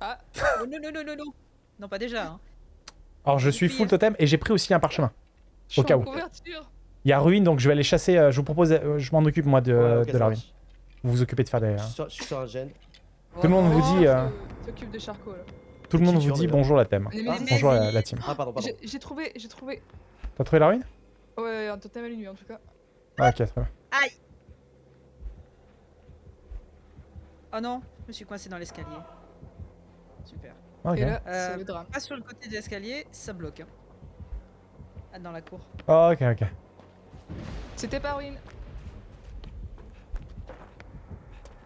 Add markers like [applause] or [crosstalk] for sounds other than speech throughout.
Ah oh, Non, non, non, non, non Non, pas déjà. Hein. Alors je suis full totem et j'ai pris aussi un parchemin. Au cas où. Il y a ruine donc je vais aller chasser. euh, je vous propose, euh, je m'en occupe moi de, Ouais, de la ruine. Vous vous occupez de faire des. Je suis sur- je suis sur un gène. Tout le monde vous Oh, dit, euh, de Charcot là. Tout le monde vous dit bonjour la thème. Mais- Ah, mais- Bonjour la, la team. Ah, pardon, pardon. J'ai j'ai trouvé, j'ai trouvé. T'as trouvé la ruine? Ouais, un totem à la nuit en tout cas. Ah, Ok, très bien. Oh non, je me suis coincé dans l'escalier. Super. Ok. Et là, Euh, c'est le drame. Pas sur le côté de l'escalier, ça bloque. Hein. Ah, dans la cour. Oh, ok, ok. C'était pas ruine.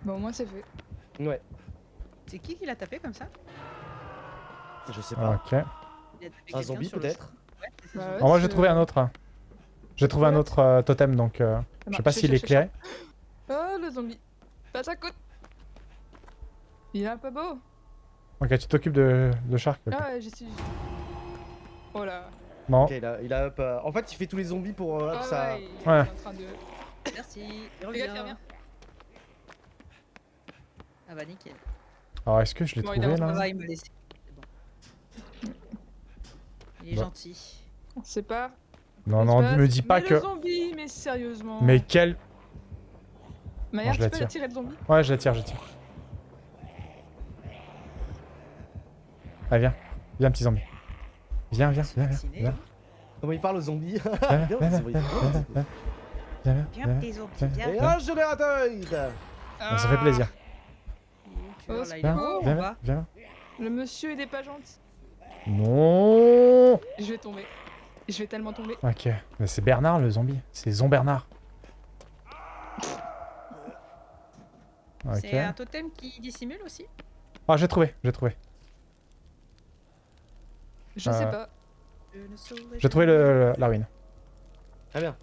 Bon, au moins c'est fait. Ouais, C'est qui qui l'a tapé comme ça? Je sais pas. Ok. Il a tapé Un zombie le peut-être chemin. Ouais, Bah ouais. Moi j'ai trouvé un autre. J'ai trouvé un autre euh, totem donc euh, je sais pas s'il est éclairé. Oh le zombie. Pas ça coûte. Il est un peu beau. Ok, tu t'occupes de, de Shark. Ah ouais, j'y suis. Oh là. Bon, Ok, il a, il a up. euh, En fait, il fait tous les zombies pour euh, up Ah ça. ouais, il est Ouais. en train de. Merci. Il Regarde, il revient. Ah bah nickel. alors est-ce que je l'ai Bon, il trouvé est en Ça là il laissé. Bon. Il est Bah. gentil. On sait pas. Non, non, se me dis pas mais que. Le zombie, mais sérieusement. Mais quel. Maya, je tu peux tire. la tirer le zombie? Ouais, je la tire, je la tire. Allez, viens. Viens, petit zombie. Viens, viens, viens, viens. Viens, Comment il parle aux zombies viens, viens, [laughs] c'est viens, viens, viens, viens, viens, viens, Viens, viens. tes zombies, viens. viens. Et un générateur Ah, Ça fait plaisir. Tu vois, là, il est Viens, viens, en viens. Le monsieur, il est pas gentil. Non Je vais tomber. Je vais tellement tomber. Ok, mais c'est Bernard le zombie. C'est Zon Bernard. Ok. C'est un totem qui dissimule aussi Ah, j'ai trouvé, j'ai trouvé. Je Euh, sais pas. J'ai trouvé le, la ruine. Très bien.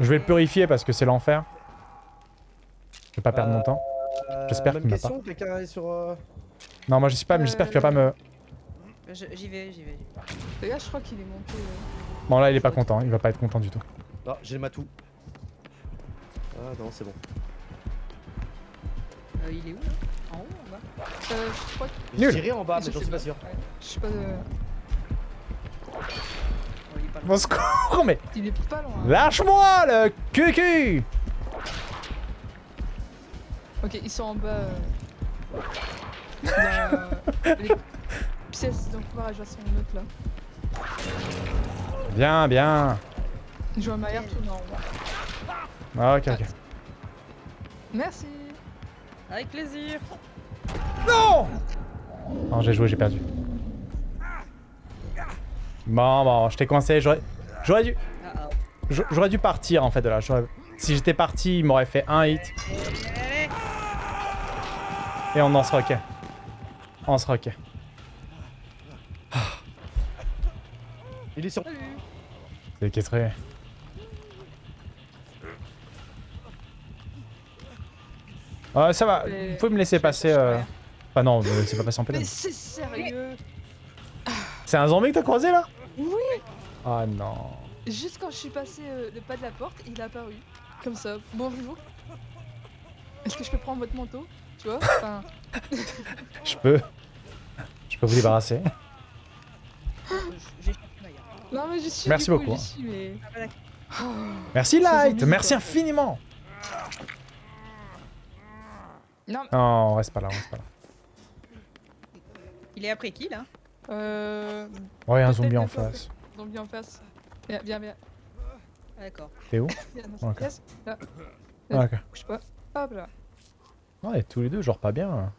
Je vais le purifier parce que c'est l'enfer. Je vais pas perdre Euh, mon temps. Euh, J'espère même qu'il m'a question, quelqu'un est sur. euh, Non, moi j'y pas, mais j'espère qu'il va pas me. J'y vais, j'y vais. Les gars, je crois qu'il est monté. Euh. Bon, là il est pas content, il va pas être content du tout. Non, j'ai le matou. Ah non, c'est bon. Euh, il est où là? En haut, en bas? Euh, je crois que. Nul. Tiré en bas, mais j'en suis pas sûr. Ouais. Je sais pas. euh, Oh, il est pas loin. Bon secours, mais Il est pas loin. lâche-moi le cucu Ok, ils sont en bas. euh, Dans [laughs] les pièces d'encouragement neutre là. Bien, bien. Je vois tout en. Ah, ok, ok. Merci. Avec plaisir. Non Non, j'ai joué, j'ai perdu. Bon, bon, je t'ai coincé, j'aurais... J'aurais dû... J'a- J'aurais dû partir en fait de là. Si j'étais parti, il m'aurait fait un hit. Et on en sera ok. On sera ok. Il est sur. salut. C'est équestré. Ah, ça va, Mais- vous pouvez me laisser passer... Euh... Enfin non, me laissez pas passer en pédale. Mais c'est sérieux C'est un zombie que t'as croisé là? Oui Ah non. Juste quand je suis passé euh, le pas de la porte, il est apparu. Comme ça. Bonjour. Est-ce que je peux prendre votre manteau? Tu vois? Enfin, [laughs] Je peux... Je peux vous débarrasser. [laughs] Je- J'ai chopé Maya. Non mais je suis. Merci coup, beaucoup, j'y suis, mais. Ah, bah. Oh. Merci Light Merci quoi. infiniment Non, mais- Non, on reste pas là, on reste pas là. Il est après qui là? Euh. Oh, [laughs] y a un zombie en face. Zombie en face. Viens, viens, viens. Ah, D'accord. T'es où? Ok. pièce. Là, Ah, Ok. bouge pas. Hop là. Ouais, tous les deux, genre pas bien.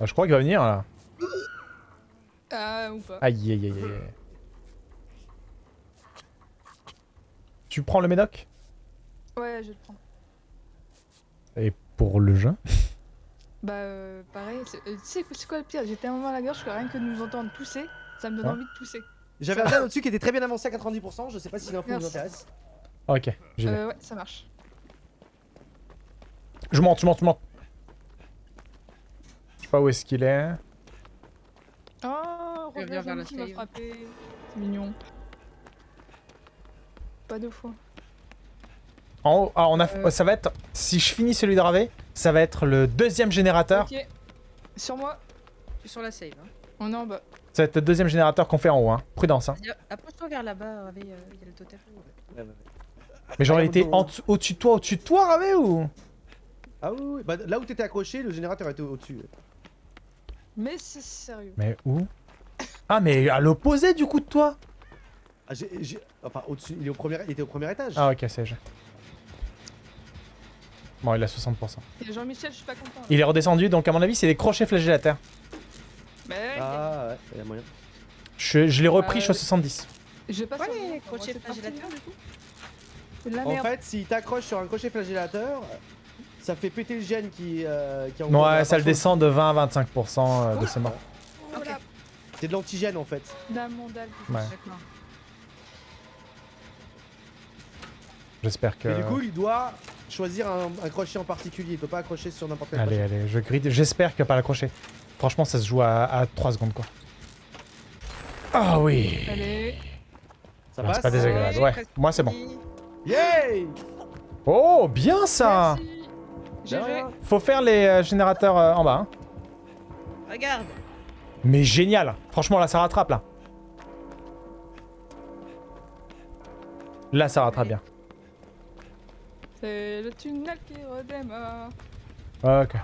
Ah, je crois qu'il va venir là. Ah, ou pas. Aïe aïe aïe aïe. Tu prends le médoc? Ouais, je le prendre. Et pour le jeu Bah, euh, pareil. c'est- euh, Tu sais c'est quoi le pire? J'ai tellement la gorge que rien que de nous entendre tousser, ça me donne Ouais. envie de tousser. J'avais un au-dessus qui était très bien avancé à 90%. Je sais pas si l'info vous intéresse. Ok, j'y vais. Euh, ouais, ça marche. Je monte, je monte, je monte. Je sais pas où est-ce qu'il est. revient Robert vers la qui m'a frappé. C'est mignon. pas deux fois. En haut, ah, on a, Euh. ça va être, si je finis celui de Ravé, ça va être le deuxième générateur. Ok. Sur moi, Je suis sur la save. Hein. on est en bas. Ça va être le deuxième générateur qu'on fait en haut, hein. Prudence, hein. Approche-toi vers là-bas, Ravé, euh, il y a le totem. Ouais, ouais, ouais. Mais genre, il était au-dessus de toi, au-dessus de toi, Ravé, ou? Ah oui, oui. Bah, là où t'étais accroché, le générateur était au-dessus. Mais c'est sérieux. Mais où? Ah, mais à l'opposé, du coup, de toi Ah, j'ai, j'ai- Enfin, au-dessus, il, est au premier... il était au premier étage. Ah, ok, c'est. Bon, il a 60%. Et Jean-Michel, je suis pas content. là. Il est redescendu, donc à mon avis, c'est des crochets flagellaires. Mais ouais, Ah ouais, il y a moyen. Je, je l'ai repris, Euh, je suis à 70. je vais pas Ouais, les crochets flagellateurs, du coup. La En merde. fait, s'il t'accroche sur un crochet flagellateur, ça fait péter le gène qui, euh, qui Ouais, ça le descend de 20 à 25% euh, de ses morts. Oh C'est de l'antigène en fait. damondale. Ouais. D'accord. J'espère que. Et du coup, il doit choisir un, un crochet en particulier. Il peut pas accrocher sur n'importe quel Allez, crochet. allez, je. J'espère qu'il va pas l'accrocher. Franchement, ça se joue à, à 3 secondes, quoi. Ah oui Allez. Ça Non, passe c'est pas désagréable. Ouais, Ouais, moi c'est bon. Yay Oh, bien ça Merci. Faut faire les euh, générateurs euh, en bas. hein. Regarde. Mais génial Franchement, là, ça rattrape, là. Là, ça rattrape bien. C'est le tunnel qui redémarre. Ok.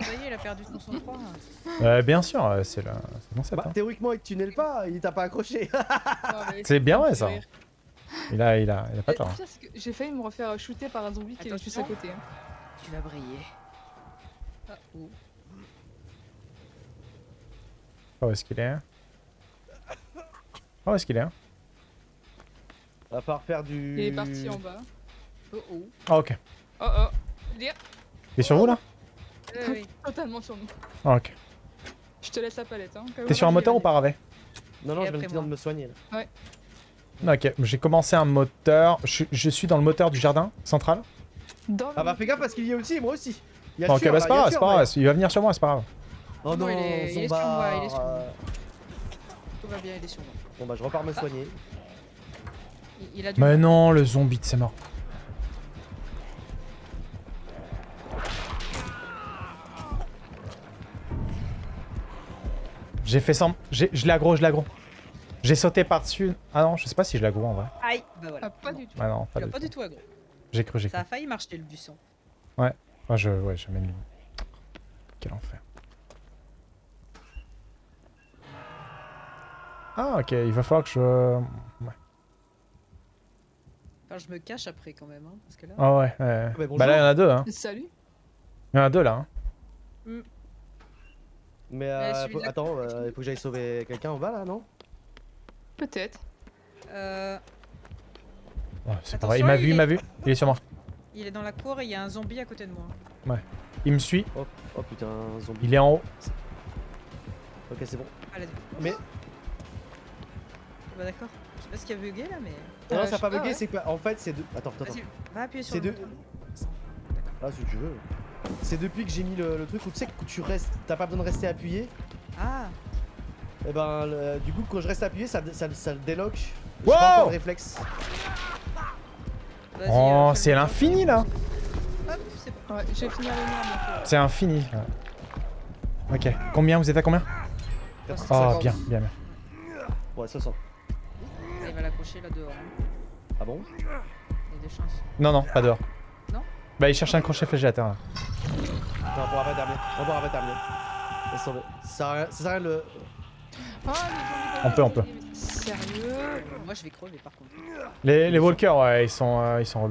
Ça y est, il a perdu son sang-froid. [laughs] Euh, bien sûr, euh, c'est le... c'est le concept. Bah, hein. théoriquement, il te tunnelle pas, il t'a pas accroché. [laughs] C'est bien vrai, ça. Il a, il a, il a pas Et tort. J'ai failli me refaire shooter par un zombie qui est juste à côté. hein. Tu vas briller. Ah, oh. Oh, où est-ce qu'il est hein? Oh, où est-ce qu'il est hein? Va falloir faire du. Il est parti en bas. Oh oh. Ah, ok. Oh oh. Il est sur vous, là? Ouais, ouais. totalement sur nous. Ah, ok. Je te laisse la palette. Hein. T'es sur un moteur ou pas, Ravé Non, non, Et je viens après de me soigner là. Ok, j'ai commencé un moteur. Je, je suis dans le moteur du jardin central. Dans le Ah bah fais gaffe parce qu'il y a aussi, moi aussi. Il y a Bon, le ok, bah c'est pas grave, c'est pas ouais. grave. Il va venir sur moi, c'est pas grave. Oh Non, non, il est- il est sur moi, il est sur moi. Tout va bien, il est sur moi. Bon bah je repars me soigner. Il, il a du. Mais non, le zombie de ses morts. J'ai fait sans... j'ai- Je l'ai aggro, je l'ai aggro. J'ai sauté par-dessus. Ah non, je sais pas si je l'ai aggro en vrai. Aïe Bah voilà. Ah, pas du tout. Ah non, pas Il a du pas tout. du tout aggro. J'ai cru, j'ai Ça cru. a failli marcher le buisson. Ah, je... Ouais, j'ai même... Quel enfer. Ah, ok, il va falloir que je... Ouais. Enfin, je me cache après quand même, hein, parce que là. Ah ouais, ouais. mais bonjour. Bah là, il y en a deux, hein. Salut. Il y en a deux, là. hein. Mais Ouais, euh, faut- la attends, euh, il faut que j'aille sauver quelqu'un en bas là, non? Peut-être. Euh, Ouais, c'est pas Attention, vrai, il m'a vu, il m'a vu. Il est sur moi. il est dans la cour et il y a un zombie à côté de moi. Il me suit, oh, oh putain, un zombie. il est en haut. Ok, c'est bon. Ah, là, Mais bah d'accord. Je sais pas ce qui a bugué là, mais. non, Euh, ça a pas bugué, ouais. c'est que en fait c'est de. Attends, attends, attends. Va appuyer sur C'est le de. bouton. Ah, si tu veux. C'est depuis que j'ai mis le, le truc où tu sais que tu restes, t'as pas besoin de rester appuyé. Ah Et ben, le- du coup, quand je reste appuyé, ça, ça, ça le déloque. Wow pas de réflexe. Oh, euh, c'est l'infini là c'est. Ouais, j'ai fini à lumière. C'est infini. Ok, combien Vous êtes à combien? Oh, 450. bien, bien, bien. Ouais, 60. Il va l'accrocher là dehors. hein. Ah bon? Il y a des chances. Non, non, pas dehors. Non? Bah, il cherche un crochet flagellateur là. Non, on pourra pas terminer. On pourra pas terminer. Laisse tomber. Ça sert à rien- ça sert à rien de le. Ah, On peut, on peut. Sérieux? Moi je vais crever par contre. Les, les walkers, ouais, ils sont, euh, ils sont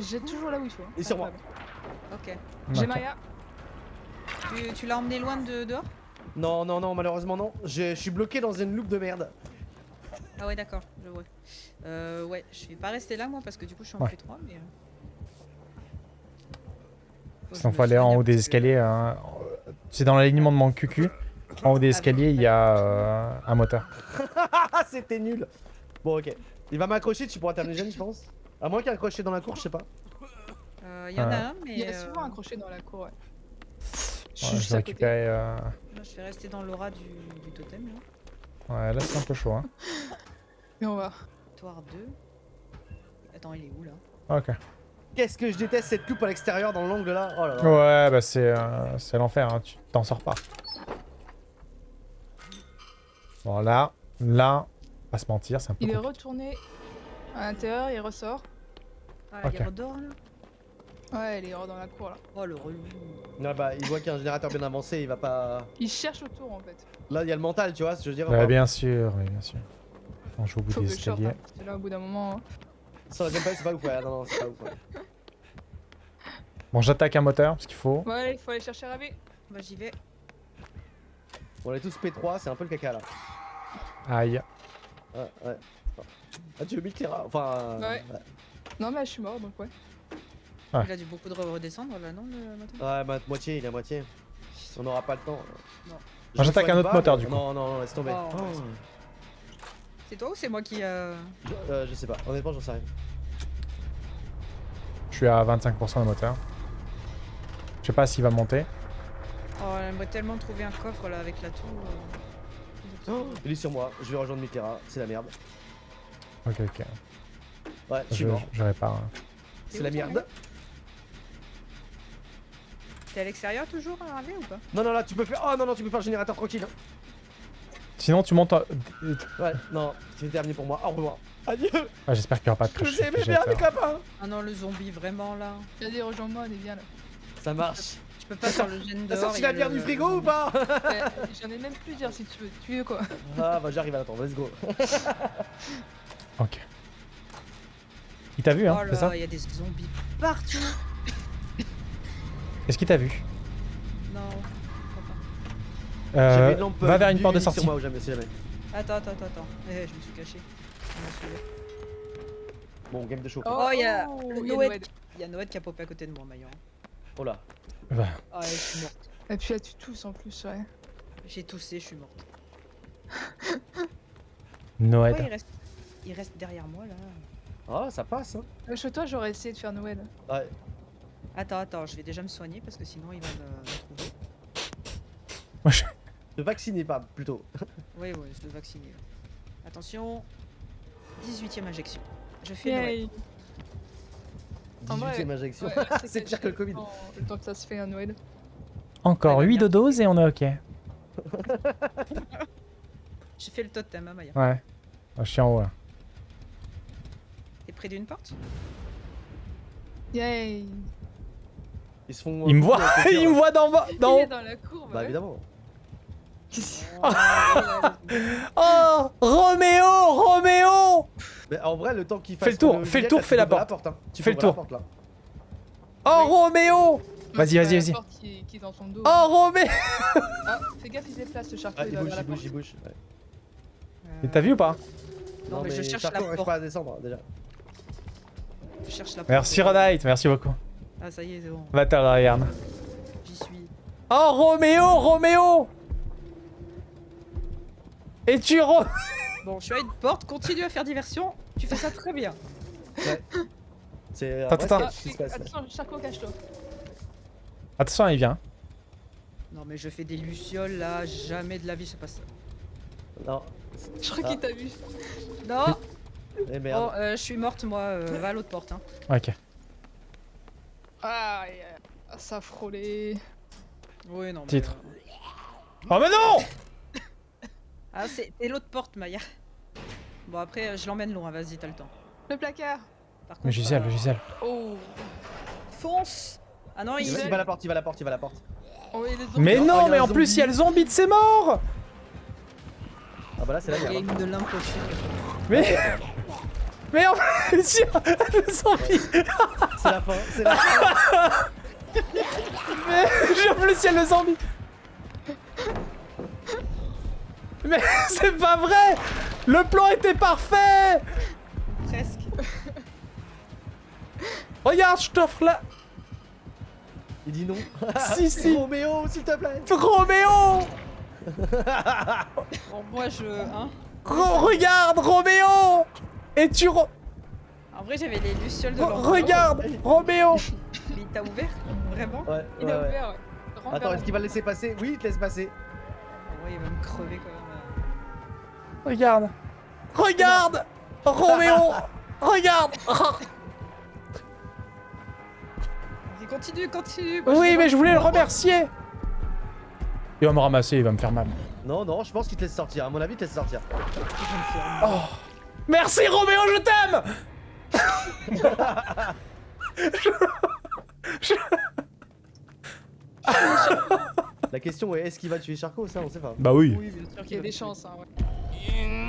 J'ai toujours là où il faut. hein. Et sur moi. Ok. J'ai. Maya. Tu, tu l'as emmené loin de dehors? Non, non, non, malheureusement non. Je, je suis bloqué dans une loupe de merde. Ah ouais d'accord, je vois. Euh, ouais, je vais pas rester là moi parce que du coup je suis en Ouais. P3 mais... euh, Sinon, je faut aller en haut des escaliers. hein. C'est dans l'alignement de mon cucu. En haut des escaliers, il y a euh, un moteur. [laughs] C'était nul. Bon, ok. Il va m'accrocher, tu pourras terminer jeune, je pense. À moins qu'il y ait un crochet dans la cour, je sais pas. Euh, Il y en a Euh. un mais... Il y a euh, souvent un crochet dans la cour, ouais. Je Ouais, vais récupérer. euh, je vais rester dans l'aura du, du totem là. Ouais, là, c'est un peu chaud. Hein. [laughs] Mais on va. Victoire 2. attends, il est où là Ok. Qu'est-ce que je déteste cette coupe à l'extérieur dans l'angle là Oh là là. Ouais, bah c'est euh, c'est l'enfer, hein. tu t'en sors pas. Bon, là, là, pas se mentir, c'est un peu Il est retourné à l'intérieur, il ressort. Ah, Ok. il redort là Ouais, il est hors dans la cour là. Oh le relou. Non, bah, il voit qu'il y a un générateur bien avancé, il va pas. Il cherche autour en fait. Là, il y a le mental, tu vois, ce que je veux dire. Ouais, bien sûr, oui, bien sûr. On joue au bout Faut des je escaliers. hein, parce que là au bout d'un moment. hein. Sur la gameplay, c'est pas ouf, ouais. Non, non, c'est pas ouf, ouais. [laughs] Bon, j'attaque un moteur, parce qu'il faut. Ouais, il faut aller chercher Ravé. Bah j'y vais. On est tous P3, c'est un peu le caca là. Aïe. Ouais, ouais. Ah, tu veux 1000 terra Enfin. Ouais. Non, mais je suis mort donc ouais. Ouais. Il a dû beaucoup de redescendre là, non le moteur? Ouais, ma moitié, il est à moitié. On n'aura pas le temps. Non. Je j'attaque un autre pas, moteur, du coup. Non, non, non, laisse tomber. Oh, Oh. C'est toi ou c'est moi qui euh... Je, euh, je sais pas, honnêtement, j'en sais rien. Je suis à 25% de moteur. Je sais pas s'il va monter. Oh, j'aimerais tellement trouver un coffre là avec la tour. euh. Il est sur moi, je vais rejoindre Mitterra, c'est la merde. Ok, ok. Ouais, je suis Je, mort, je répare. hein. c'est la merde. T'es à l'extérieur toujours, Ravé ou pas? Non, non, là, tu peux faire. Oh non, non, tu peux faire le générateur tranquille. hein. Sinon, tu montes. en- Ouais, non, c'est terminé pour moi. Au revoir. Adieu. Ah, J'espère qu'il n'y aura pas de Je crash. vous aimais bien, mes copains. Ah non, le zombie, vraiment là. Vas-y, rejoins-moi, on est bien là. Ça marche. Je peux pas faire le gène T'as sorti la bière du frigo ou pas [laughs] J'en ai même plusieurs si tu veux. Tu veux quoi Ah, bah, j'arrive à l'attendre, let's go. [laughs] Ok. Il t'a vu, hein, Oh c'est ça là, il y a des zombies partout. Est-ce qu'il t'a vu? je Euh, J'avais une lampe, Va vers une porte de sortie. moi ou jamais. Attends, attends, attends, attends. Eh, je me suis caché. Je m'en souviens. Bon, game de chaud. Oh, il y a oh, Noël. Noël. Il y a Noël qui a popé à côté de moi, Maillon. Oh là. Ah, ouais, je suis morte. Et puis là, tu tousses en plus, ouais. J'ai toussé, je suis morte. [laughs] Noël. Pourquoi il reste... il reste derrière moi là Ah, ça passe, hein. Euh, Chez toi, j'aurais essayé de faire Noël. Ouais. Attends, attends, je vais déjà me soigner parce que sinon il va me, me trouver. Moi, je- De vacciner, pas plutôt. [laughs] Oui, oui, je dois vacciner. Attention, 18ème injection. Je fais Noël. Yay. En 18 vrai, ème injection. Ouais, [laughs] c'est pire que le Covid. Le temps- que ça se fait un Noël. Encore Ouais, 8 bien. de doses et on est ok. [laughs] J'ai fait le totem, hein, Maya. Ouais. Je suis en haut là. T'es près d'une porte? Yay Ils se font. Il me euh, voit, couper la il me voit d'en bas. Il est dans la cour, Bah, ouais. évidemment. Oh Roméo Roméo Mais en vrai, le temps qu'il fasse. Fais le tour, fais le tour, fais la porte. hein. Tu Fais le tour. la porte, là. Oh Roméo Vas-y, vas-y, vas-y. Oh Roméo Ah, fais gaffe, il se déplace, le charcot, Ah, il bouge, il bouge, il bouge. ouais. Et T'as vu ou pas? Non, mais je cherche la porte. pas à descendre, déjà. Je cherche la porte. Merci Rodite, merci beaucoup. Ah, ça y est, c'est bon. Va te regarde. J'y suis. Oh Roméo Roméo Et tu ro... Bon, je suis à une porte, continue à faire diversion. Tu fais ça très bien. C'est. Attends, ouais, attends. Ah, c'est se passe, là. Attention, cache-toi. Attention, il vient. Non, mais je fais des lucioles là, jamais de la vie se passe ça. Non. Je crois Ah. qu'il t'a vu. Non Eh Bon, merde. euh, je suis morte moi, euh, va à l'autre porte. Hein. Ok. Ah, euh, ça a frôlé. Oui, non. mais, Titre. euh, Oh mais non Ah, c'est l'autre porte, Maya. Bon, après, euh, je l'emmène loin, vas-y, t'as le temps. Le placard. Par contre, Le Gisèle, euh, le Gisèle. Oh. Fonce Ah non, il Il va, il va à la porte, il va à la porte, il va à la porte. Oh. Mais Oh, non, a mais en plus, il y a le zombie de ses morts Ah bah là, c'est la merde. une de l'impossible. Mais... [laughs] Mais en plus, il y a le zombie C'est la fin, c'est la fin. [laughs] Mais en plus, il y a le zombie Mais [laughs] c'est pas vrai Le plan était parfait Presque. Regarde, je t'offre là Il dit non. [laughs] Si, si Roméo, s'il te plaît. Roméo [laughs] Bon, moi, je... Hein Re- Regarde, Roméo Et tu... En vrai, j'avais les lucioles de re- l'endroit. regarde, Roméo Mais il t'a ouvert Vraiment? Ouais, Il ouais, a ouvert, ouais. Attends, est-ce qu'il va le laisser passer? Oui, il te laisse passer. Ouais, il va me crever quand même. Regarde Regarde Roméo Regarde Continue, continue. moi, Oui, mais je voulais le remercier Il va me ramasser, il va me faire mal. Non, non, je pense qu'il te laisse sortir. À mon avis, il te laisse sortir. Oh Merci Roméo, je t'aime La question est est-ce qu'il va tuer Charcot Ça, on sait pas. Bah oui. Oui, bien sûr Il y qu'il a des chances, hein, ouais. Mm.